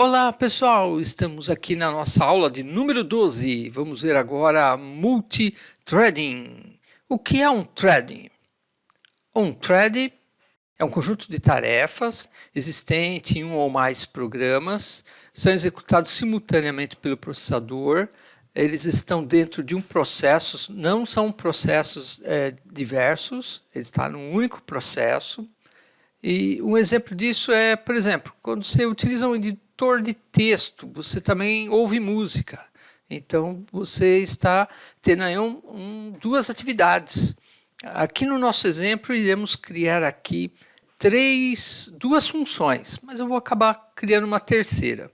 Olá pessoal, estamos aqui na nossa aula de número 12. Vamos ver agora multithreading. O que é um threading? Um thread é um conjunto de tarefas existente em um ou mais programas, são executados simultaneamente pelo processador, eles estão dentro de um processo, não são processos é, diversos, ele está num único processo. E um exemplo disso é, por exemplo, quando você utiliza um leitor de texto, você também ouve música. Então, você está tendo aí um, um, duas atividades. Aqui no nosso exemplo, iremos criar aqui três, duas funções, mas eu vou acabar criando uma terceira.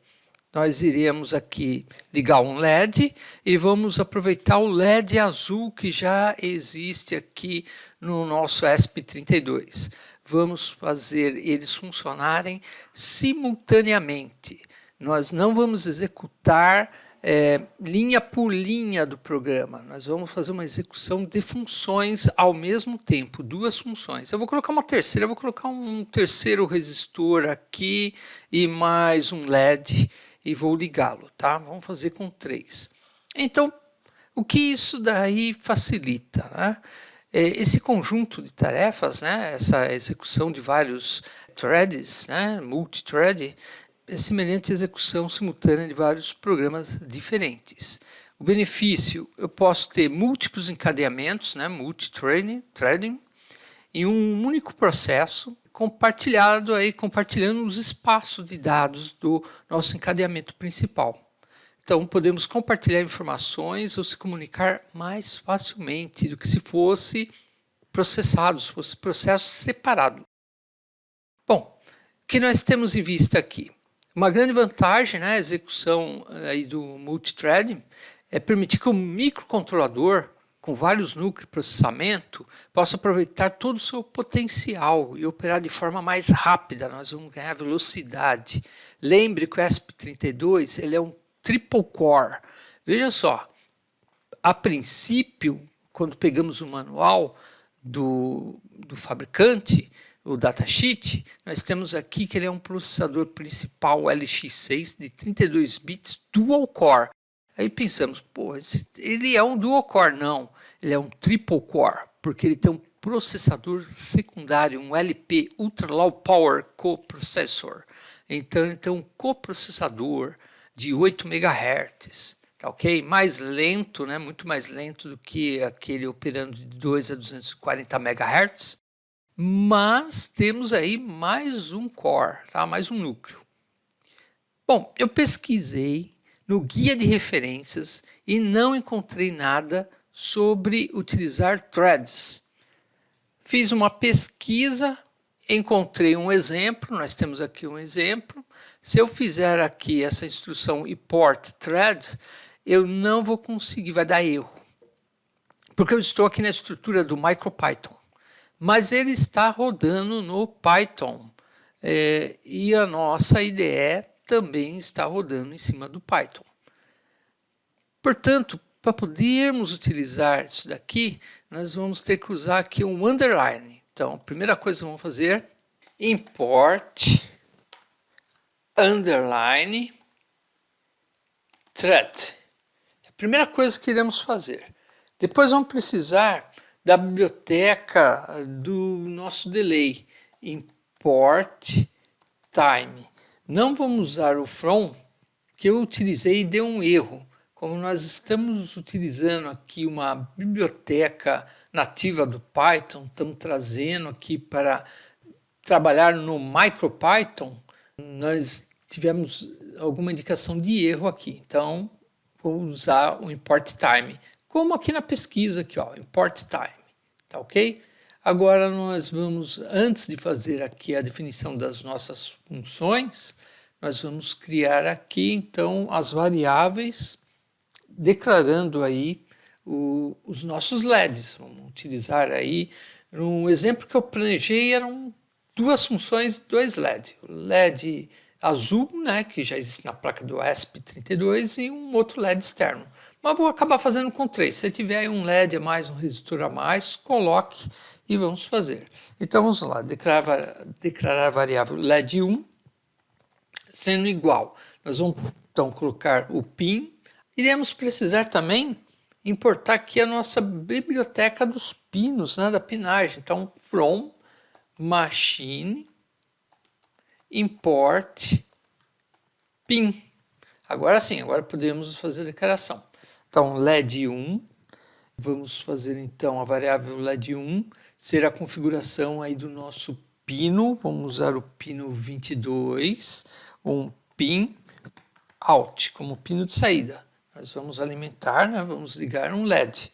Nós iremos aqui ligar um LED e vamos aproveitar o LED azul que já existe aqui no nosso ESP32 vamos fazer eles funcionarem simultaneamente. Nós não vamos executar é, linha por linha do programa. Nós vamos fazer uma execução de funções ao mesmo tempo, duas funções. Eu vou colocar uma terceira, eu vou colocar um terceiro resistor aqui e mais um LED e vou ligá-lo, tá? Vamos fazer com três. Então, o que isso daí facilita, né? É, esse conjunto de tarefas, né, essa execução de vários threads, né, multithread, é semelhante à execução simultânea de vários programas diferentes. O benefício, eu posso ter múltiplos encadeamentos, né, multithreading, em um único processo, compartilhado aí, compartilhando os espaços de dados do nosso encadeamento principal. Então, podemos compartilhar informações ou se comunicar mais facilmente do que se fosse processado, se fosse processo separado. Bom, o que nós temos em vista aqui? Uma grande vantagem na né, execução aí do multithreading é permitir que o microcontrolador, com vários núcleos de processamento, possa aproveitar todo o seu potencial e operar de forma mais rápida. Nós vamos ganhar velocidade. Lembre que o ESP32 ele é um triple core. Veja só, a princípio, quando pegamos o manual do, do fabricante, o datasheet, nós temos aqui que ele é um processador principal LX6 de 32 bits dual core. Aí pensamos, pô, ele é um dual core. Não, ele é um triple core, porque ele tem um processador secundário, um LP, Ultra Low Power Coprocessor. Então, ele tem um coprocessador de 8 MHz, tá ok? Mais lento, né? muito mais lento do que aquele operando de 2 a 240 MHz, mas temos aí mais um core, tá? mais um núcleo. Bom, eu pesquisei no guia de referências e não encontrei nada sobre utilizar threads. Fiz uma pesquisa, encontrei um exemplo, nós temos aqui um exemplo, se eu fizer aqui essa instrução import thread, eu não vou conseguir, vai dar erro. Porque eu estou aqui na estrutura do MicroPython. Mas ele está rodando no Python. É, e a nossa IDE também está rodando em cima do Python. Portanto, para podermos utilizar isso daqui, nós vamos ter que usar aqui um underline. Então, a primeira coisa que vamos fazer, import underline thread. É a primeira coisa que iremos fazer. Depois vamos precisar da biblioteca do nosso delay, import time. Não vamos usar o from, que eu utilizei e deu um erro. Como nós estamos utilizando aqui uma biblioteca nativa do Python, estamos trazendo aqui para trabalhar no MicroPython, nós tivemos alguma indicação de erro aqui. Então, vou usar o import time, como aqui na pesquisa, aqui, ó, import time, tá ok? Agora nós vamos, antes de fazer aqui a definição das nossas funções, nós vamos criar aqui, então, as variáveis, declarando aí o, os nossos LEDs. Vamos utilizar aí, um exemplo que eu planejei eram duas funções, dois LEDs. O LED azul, né, que já existe na placa do ESP32 e um outro LED externo. Mas vou acabar fazendo com três. Se tiver um LED a mais, um resistor a mais, coloque e vamos fazer. Então vamos lá, declarar, declarar a variável LED1, sendo igual. Nós vamos então colocar o pin. Iremos precisar também importar aqui a nossa biblioteca dos pinos, né, da pinagem. Então, from machine import pin. Agora sim, agora podemos fazer a declaração. Então, LED 1, vamos fazer então a variável LED 1, ser a configuração aí do nosso pino, vamos usar o pino 22, um pin out, como pino de saída. Nós vamos alimentar, né? vamos ligar um LED.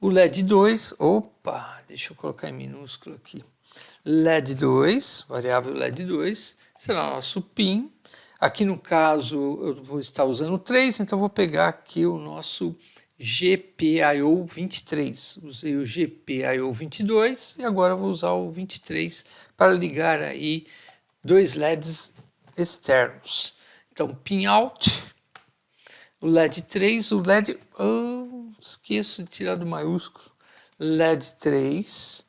O LED 2, opa, deixa eu colocar em minúsculo aqui. LED 2, variável LED 2, será nosso PIN. Aqui no caso eu vou estar usando 3, então vou pegar aqui o nosso GPIO 23. Usei o GPIO 22 e agora vou usar o 23 para ligar aí dois LEDs externos. Então, pin out, o LED 3, o LED, oh, esqueço de tirar do maiúsculo, LED 3,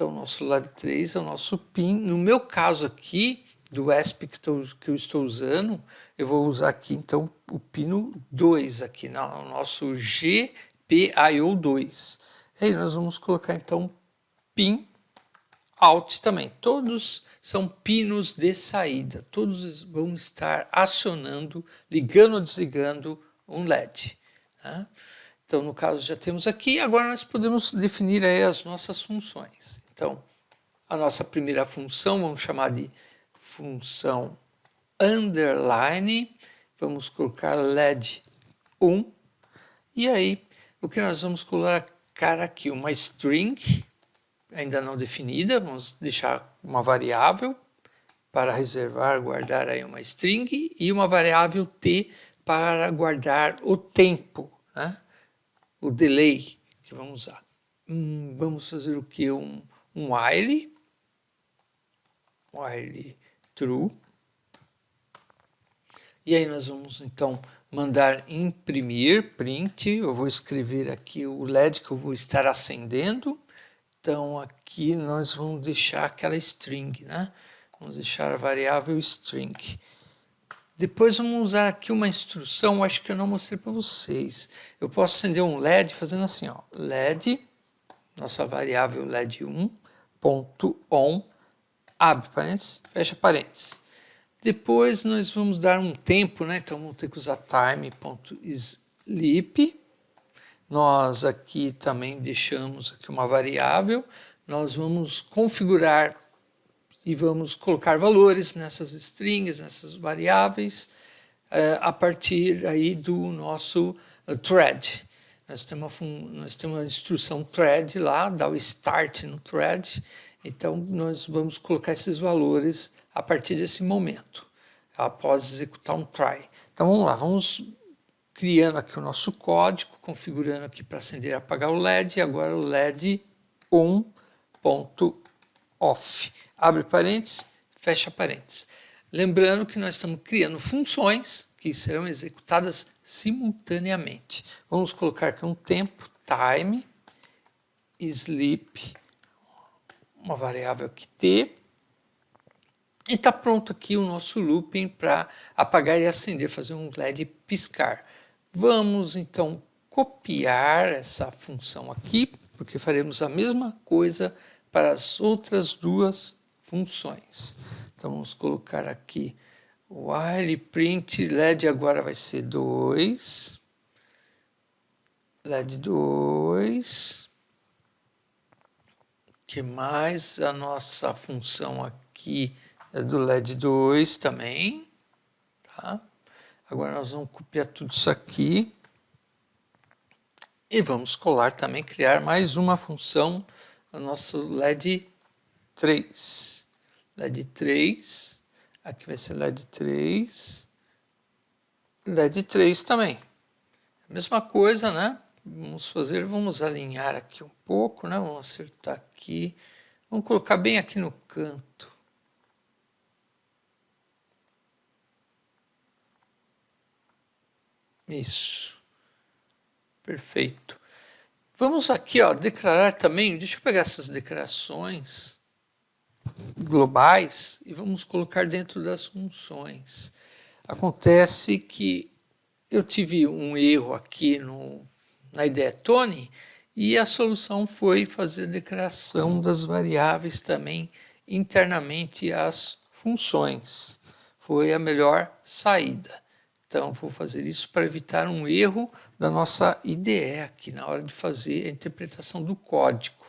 então, nosso LED 3 é o nosso PIN. No meu caso aqui, do ESP que, tô, que eu estou usando, eu vou usar aqui, então, o pino 2 aqui, no nosso GPIO2. Aí nós vamos colocar, então, PIN out também. Todos são pinos de saída. Todos vão estar acionando, ligando ou desligando um LED. Né? Então, no caso, já temos aqui. Agora nós podemos definir aí as nossas funções. Então, a nossa primeira função, vamos chamar de função underline, vamos colocar LED 1, e aí o que nós vamos colocar aqui? Uma string, ainda não definida, vamos deixar uma variável para reservar, guardar aí uma string, e uma variável t para guardar o tempo, né? o delay que vamos usar. Hum, vamos fazer o que? Um, um while, while true, e aí nós vamos então mandar imprimir, print, eu vou escrever aqui o LED que eu vou estar acendendo, então aqui nós vamos deixar aquela string, né? Vamos deixar a variável string. Depois vamos usar aqui uma instrução, acho que eu não mostrei para vocês. Eu posso acender um LED fazendo assim, ó, LED, nossa variável LED 1, on, abre parênteses, fecha parênteses. Depois nós vamos dar um tempo, né? então vamos ter que usar time.sleep. Nós aqui também deixamos aqui uma variável, nós vamos configurar e vamos colocar valores nessas strings, nessas variáveis, uh, a partir aí do nosso uh, thread. Nós temos, uma, nós temos uma instrução thread lá, dá o start no thread, então nós vamos colocar esses valores a partir desse momento, após executar um try. Então vamos lá, vamos criando aqui o nosso código, configurando aqui para acender e apagar o LED, agora o LED on.off. Abre parênteses, fecha parênteses. Lembrando que nós estamos criando funções que serão executadas simultaneamente. Vamos colocar aqui um tempo, time, sleep, uma variável aqui t, e está pronto aqui o nosso looping para apagar e acender, fazer um LED piscar. Vamos então copiar essa função aqui, porque faremos a mesma coisa para as outras duas funções. Então vamos colocar aqui while print LED agora vai ser 2, LED 2, que mais? A nossa função aqui é do LED 2 também, tá? Agora nós vamos copiar tudo isso aqui. E vamos colar também, criar mais uma função, a nossa LED 3. LED 3 Aqui vai ser LED 3. LED 3 também. Mesma coisa, né? Vamos fazer, vamos alinhar aqui um pouco, né? Vamos acertar aqui. Vamos colocar bem aqui no canto. Isso. Perfeito. Vamos aqui, ó, declarar também, deixa eu pegar essas declarações globais e vamos colocar dentro das funções. Acontece que eu tive um erro aqui no, na ideia Tony e a solução foi fazer a declaração das variáveis também internamente às funções. Foi a melhor saída. Então, vou fazer isso para evitar um erro da nossa IDE aqui na hora de fazer a interpretação do código.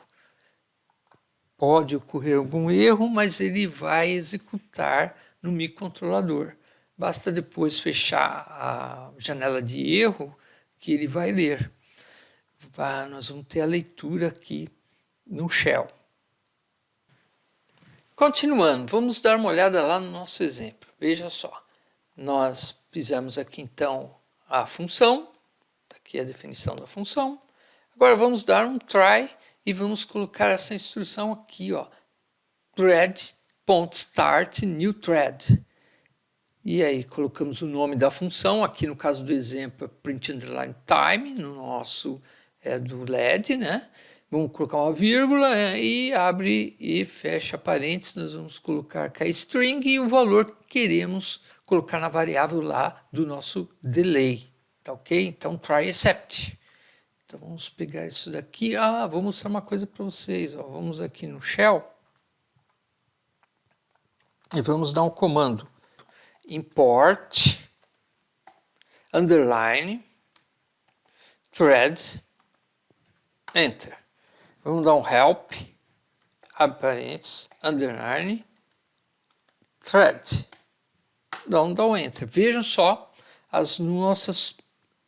Pode ocorrer algum erro, mas ele vai executar no microcontrolador. Basta depois fechar a janela de erro que ele vai ler. nós vamos ter a leitura aqui no shell. Continuando, vamos dar uma olhada lá no nosso exemplo. Veja só, nós fizemos aqui então a função, tá aqui a definição da função. Agora vamos dar um try e vamos colocar essa instrução aqui, ó, thread.start new thread. E aí colocamos o nome da função, aqui no caso do exemplo é print underline time, no nosso é do LED, né? Vamos colocar uma vírgula é, e abre e fecha parênteses, nós vamos colocar é string e o valor que queremos colocar na variável lá do nosso delay, tá ok? Então try except. Então vamos pegar isso daqui, ah, vou mostrar uma coisa para vocês, ó. vamos aqui no shell e vamos dar um comando import, underline, thread, enter. Vamos dar um help, abre parênteses, underline, thread. Vamos dar um enter. Vejam só as nossas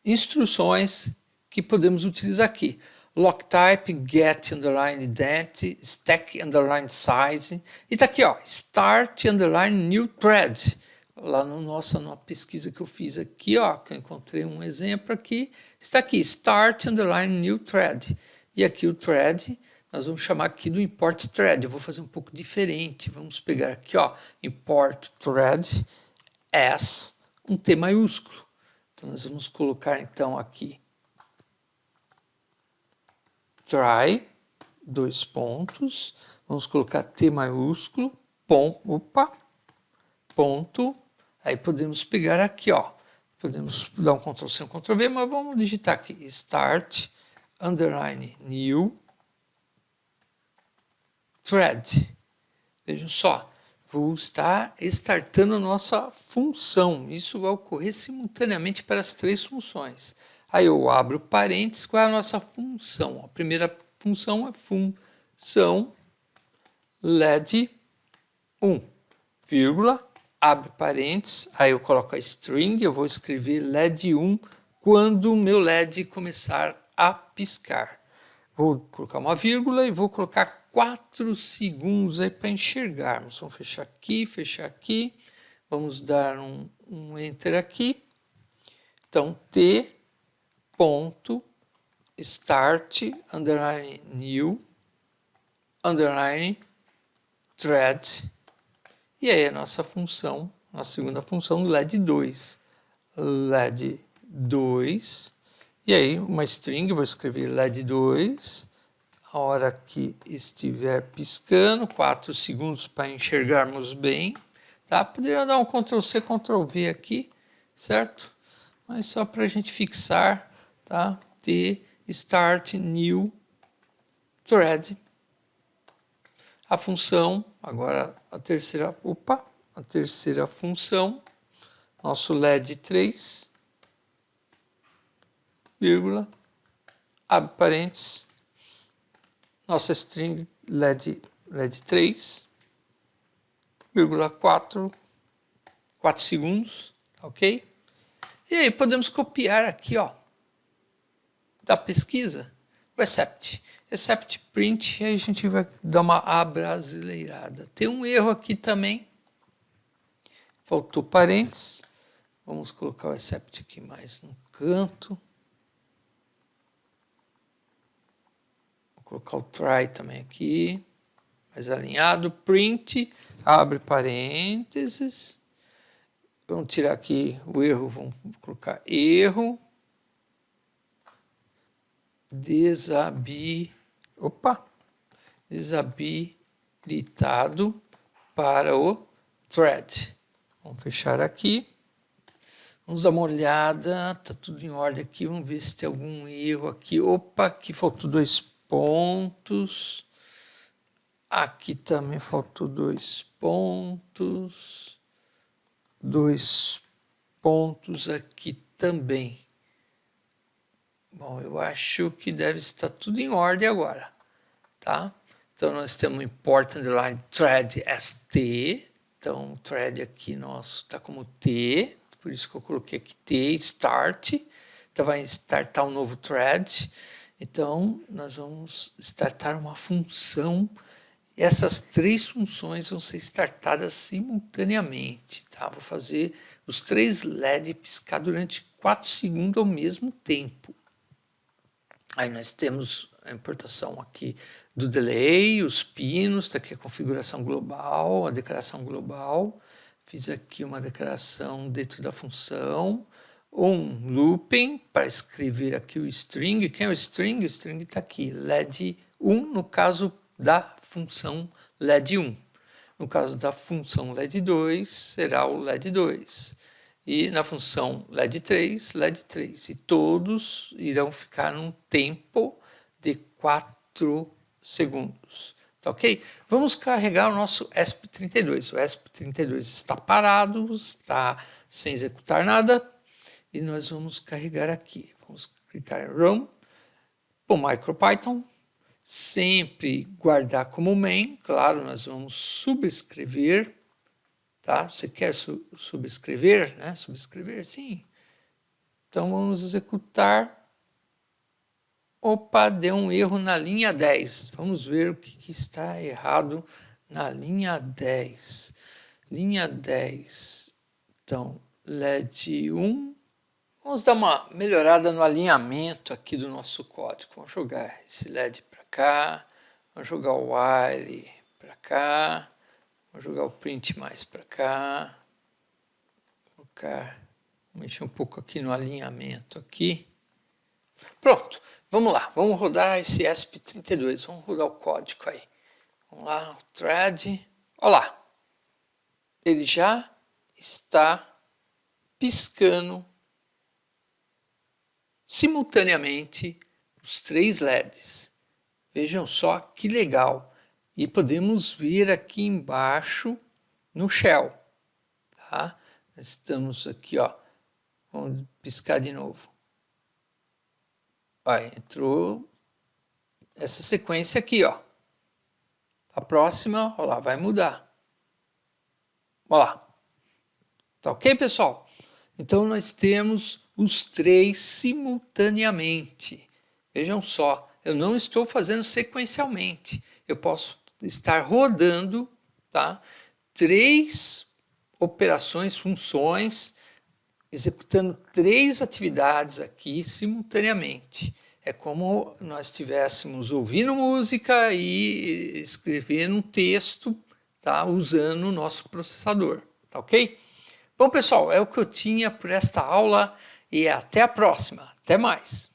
instruções que podemos utilizar aqui. Lock type, get underline identity, stack underline size. E tá aqui, ó, start underline new thread lá no nossa numa pesquisa que eu fiz aqui, ó, que eu encontrei um exemplo aqui, está aqui, start underline new thread. E aqui o thread, nós vamos chamar aqui do import thread. Eu vou fazer um pouco diferente. Vamos pegar aqui, ó, import thread as um T maiúsculo. Então nós vamos colocar então aqui try, dois pontos, vamos colocar T maiúsculo, pom, opa, ponto, Aí podemos pegar aqui, ó, podemos dar um Ctrl C, um Ctrl V, mas vamos digitar aqui, start, underline, new, thread. Vejam só, vou estar startando nossa função. Isso vai ocorrer simultaneamente para as três funções. Aí eu abro parênteses, qual é a nossa função? A primeira função é função LED 1, vírgula, abre parênteses, aí eu coloco a string, eu vou escrever LED 1 quando o meu LED começar a piscar. Vou colocar uma vírgula e vou colocar 4 segundos aí para enxergarmos. Vamos fechar aqui, fechar aqui. Vamos dar um, um enter aqui. Então, T ponto start underline new underline thread e aí a nossa função, a segunda função, LED 2. LED 2. E aí uma string, vou escrever LED 2. A hora que estiver piscando, 4 segundos para enxergarmos bem. Tá? Poderia dar um Ctrl C, Ctrl V aqui, certo? Mas só para a gente fixar, tá? T start new thread a função, agora a terceira, opa, a terceira função, nosso LED 3, vírgula, abre parênteses, nossa string LED, LED 3, vírgula 4, 4 segundos, ok? E aí podemos copiar aqui, ó, da pesquisa, o except except print, aí a gente vai dar uma abrasileirada. Tem um erro aqui também, faltou parênteses, vamos colocar o except aqui mais no canto. Vou colocar o try também aqui, mais alinhado, print, abre parênteses, vamos tirar aqui o erro, vamos colocar erro, desabilidade opa, desabilitado para o thread. Vamos fechar aqui. Vamos dar uma olhada, tá tudo em ordem aqui, vamos ver se tem algum erro aqui. Opa, aqui faltou dois pontos. Aqui também faltou dois pontos. Dois pontos aqui também. Bom, eu acho que deve estar tudo em ordem agora, tá? Então nós temos import underline thread st, então o thread aqui nosso está como t, por isso que eu coloquei aqui T, Start, então vai startar um novo thread, então nós vamos startar uma função, essas três funções vão ser startadas simultaneamente, tá? Vou fazer os três LED piscar durante 4 segundos ao mesmo tempo. Aí nós temos a importação aqui do delay, os pinos, está aqui a configuração global, a declaração global, Fiz aqui uma declaração dentro da função, um looping para escrever aqui o string. Quem é o string? O string está aqui, led1 no caso da função led1. No caso da função led2 será o led2. E na função led3, led3. E todos irão ficar num tempo de 4 segundos. Tá ok? Vamos carregar o nosso ESP32. O ESP32 está parado, está sem executar nada. E nós vamos carregar aqui. Vamos clicar em Run. O MicroPython. Sempre guardar como main. Claro, nós vamos subscrever. Tá? Você quer su subscrever? Né? Subscrever, sim. Então vamos executar Opa, deu um erro na linha 10. Vamos ver o que, que está errado na linha 10. Linha 10. Então, LED 1. Vamos dar uma melhorada no alinhamento aqui do nosso código. Vamos jogar esse LED para cá. Vamos jogar o while para cá. Vamos jogar o print mais para cá. Vou colocar, mexer um pouco aqui no alinhamento aqui. Pronto. Vamos lá, vamos rodar esse ESP32, vamos rodar o código aí. Vamos lá, o thread, olha lá, ele já está piscando simultaneamente os três LEDs. Vejam só que legal. E podemos ver aqui embaixo no shell. Tá? Estamos aqui, ó. Vamos piscar de novo. Ó, entrou essa sequência aqui, ó. A próxima, ó lá, vai mudar. Ó lá. Tá ok, pessoal? Então, nós temos os três simultaneamente. Vejam só, eu não estou fazendo sequencialmente. Eu posso estar rodando tá? três operações, funções, executando três atividades aqui simultaneamente. É como nós estivéssemos ouvindo música e escrevendo um texto tá, usando o nosso processador, tá ok? Bom pessoal, é o que eu tinha por esta aula e até a próxima. Até mais!